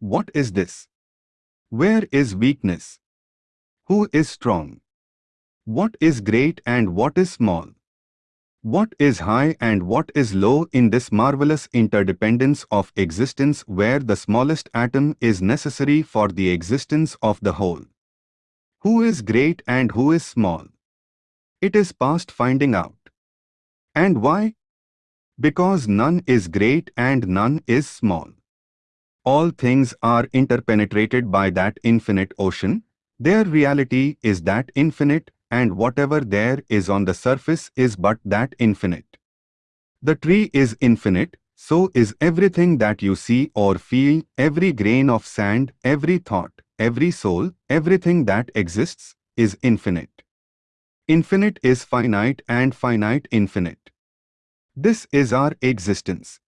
What is this? Where is weakness? Who is strong? What is great and what is small? What is high and what is low in this marvelous interdependence of existence where the smallest atom is necessary for the existence of the whole? Who is great and who is small? It is past finding out. And why? Because none is great and none is small. All things are interpenetrated by that infinite ocean. Their reality is that infinite and whatever there is on the surface is but that infinite. The tree is infinite, so is everything that you see or feel, every grain of sand, every thought, every soul, everything that exists, is infinite. Infinite is finite and finite infinite. This is our existence.